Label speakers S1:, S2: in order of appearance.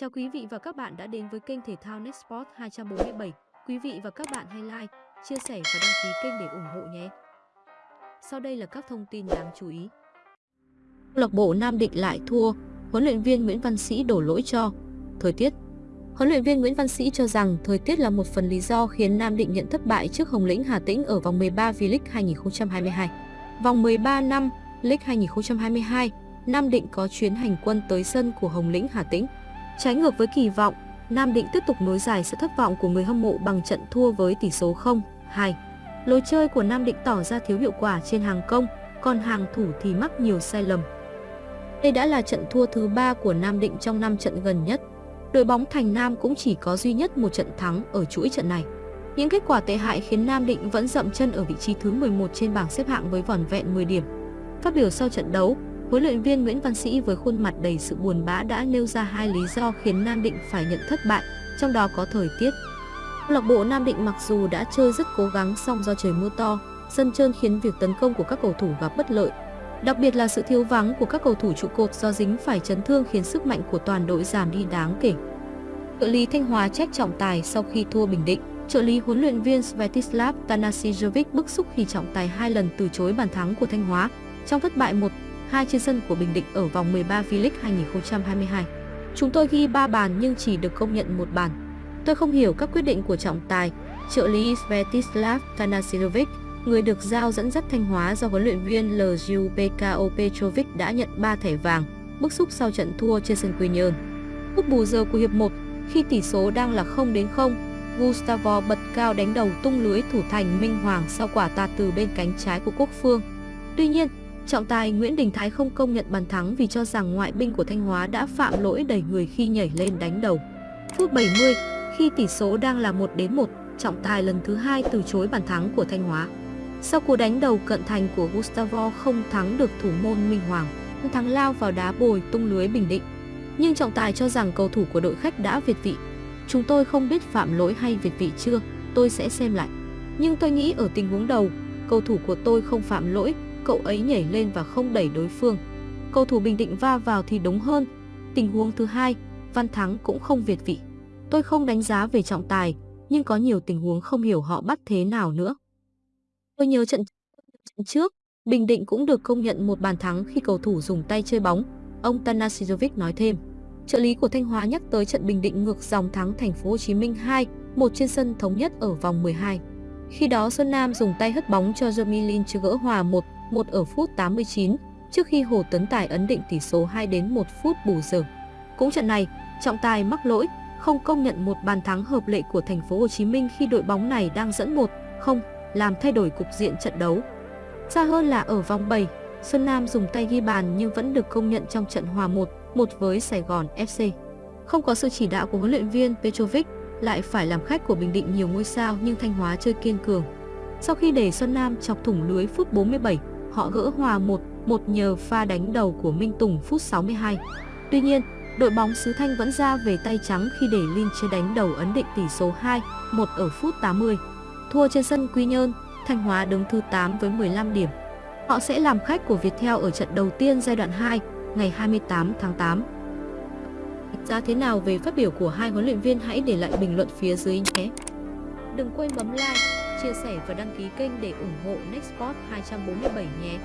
S1: Chào quý vị và các bạn đã đến với kênh thể thao Nextsport 247. Quý vị và các bạn hãy like, chia sẻ và đăng ký kênh để ủng hộ nhé. Sau đây là các thông tin đáng chú ý. Câu lạc bộ Nam Định lại thua, huấn luyện viên Nguyễn Văn Sĩ đổ lỗi cho thời tiết. Huấn luyện viên Nguyễn Văn Sĩ cho rằng thời tiết là một phần lý do khiến Nam Định nhận thất bại trước Hồng Lĩnh Hà Tĩnh ở vòng 13 V-League 2022. Vòng 13 năm League 2022, Nam Định có chuyến hành quân tới sân của Hồng Lĩnh Hà Tĩnh. Trái ngược với kỳ vọng, Nam Định tiếp tục nối dài sự thất vọng của người hâm mộ bằng trận thua với tỷ số 0-2. Lối chơi của Nam Định tỏ ra thiếu hiệu quả trên hàng công, còn hàng thủ thì mắc nhiều sai lầm. Đây đã là trận thua thứ ba của Nam Định trong 5 trận gần nhất. Đội bóng Thành Nam cũng chỉ có duy nhất một trận thắng ở chuỗi trận này. Những kết quả tệ hại khiến Nam Định vẫn dậm chân ở vị trí thứ 11 trên bảng xếp hạng với vỏn vẹn 10 điểm. Phát biểu sau trận đấu, huấn luyện viên Nguyễn Văn Sĩ với khuôn mặt đầy sự buồn bã đã nêu ra hai lý do khiến Nam Định phải nhận thất bại, trong đó có thời tiết. Câu lạc bộ Nam Định mặc dù đã chơi rất cố gắng song do trời mưa to, sân trơn khiến việc tấn công của các cầu thủ gặp bất lợi. Đặc biệt là sự thiếu vắng của các cầu thủ trụ cột do dính phải chấn thương khiến sức mạnh của toàn đội giảm đi đáng kể. Trợ lý Thanh Hóa trách trọng tài sau khi thua Bình Định. Trợ lý huấn luyện viên Svetislav Tanasijovic bức xúc khi trọng tài hai lần từ chối bàn thắng của Thanh Hóa trong thất bại 2 trên sân của Bình Định ở vòng 13 V-League 2022. Chúng tôi ghi 3 bàn nhưng chỉ được công nhận một bàn. Tôi không hiểu các quyết định của trọng tài, trợ lý Svetislav Tanasirovic, người được giao dẫn dắt Thanh Hóa do huấn luyện viên LJUPKO Petrovic đã nhận 3 thẻ vàng, bức xúc sau trận thua trên sân Quy Nhơn. Lúc bù giờ của hiệp 1, khi tỷ số đang là 0 đến 0, Gustavo bật cao đánh đầu tung lưới thủ thành Minh Hoàng sau quả tạt từ bên cánh trái của Quốc Phương. Tuy nhiên, Trọng tài Nguyễn Đình Thái không công nhận bàn thắng vì cho rằng ngoại binh của Thanh Hóa đã phạm lỗi đẩy người khi nhảy lên đánh đầu. Phút 70, khi tỷ số đang là 1 đến 1, trọng tài lần thứ hai từ chối bàn thắng của Thanh Hóa. Sau cú đánh đầu cận thành của Gustavo không thắng được thủ môn Minh Hoàng, thắng lao vào đá bồi tung lưới Bình Định. Nhưng trọng tài cho rằng cầu thủ của đội khách đã việt vị. Chúng tôi không biết phạm lỗi hay việt vị chưa, tôi sẽ xem lại. Nhưng tôi nghĩ ở tình huống đầu, cầu thủ của tôi không phạm lỗi, cậu ấy nhảy lên và không đẩy đối phương. Cầu thủ Bình Định va vào thì đúng hơn. Tình huống thứ hai, Văn Thắng cũng không việt vị. Tôi không đánh giá về trọng tài, nhưng có nhiều tình huống không hiểu họ bắt thế nào nữa. Tôi nhớ trận, trận trước, Bình Định cũng được công nhận một bàn thắng khi cầu thủ dùng tay chơi bóng, ông Tanasijovic nói thêm. Trợ lý của Thanh Hóa nhắc tới trận Bình Định ngược dòng thắng thành phố Hồ Chí Minh 2, một trên sân thống nhất ở vòng 12. Khi đó Xuân Nam dùng tay hất bóng cho Jeremy chưa gỡ hòa 1 1 ở phút 89, trước khi Hồ Tấn Tài ấn định tỷ số 2 đến 1 phút bù giờ. Cũng trận này, trọng tài mắc lỗi, không công nhận một bàn thắng hợp lệ của thành phố Hồ Chí Minh khi đội bóng này đang dẫn 1-0, làm thay đổi cục diện trận đấu. Xa hơn là ở vòng 7, Xuân Nam dùng tay ghi bàn nhưng vẫn được công nhận trong trận hòa 1-1 với Sài Gòn FC. Không có sự chỉ đạo của huấn luyện viên Petrovic, lại phải làm khách của Bình Định nhiều ngôi sao nhưng Thanh Hóa chơi kiên cường. Sau khi để Xuân Nam chọc thủng lưới phút 47, họ gỡ hòa 1-1 nhờ pha đánh đầu của Minh Tùng phút 62. Tuy nhiên, đội bóng xứ Thanh vẫn ra về tay trắng khi để Linh chơi đánh đầu ấn định tỷ số 2, 1 ở phút 80. Thua trên sân Quy Nhơn, Thanh Hóa đứng thứ 8 với 15 điểm. Họ sẽ làm khách của Viettel ở trận đầu tiên giai đoạn 2, ngày 28 tháng 8. Giá thế nào về phát biểu của hai huấn luyện viên hãy để lại bình luận phía dưới nhé. Đừng quên bấm like, chia sẻ và đăng ký kênh để ủng hộ Nextport 247 nhé.